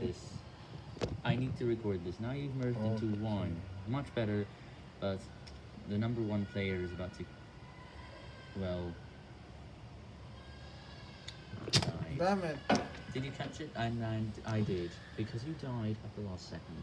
this. I need to record this. Now you've merged into one. Much better, but the number one player is about to, well, die. Damn it. Did you catch it? And, and I did, because you died at the last second.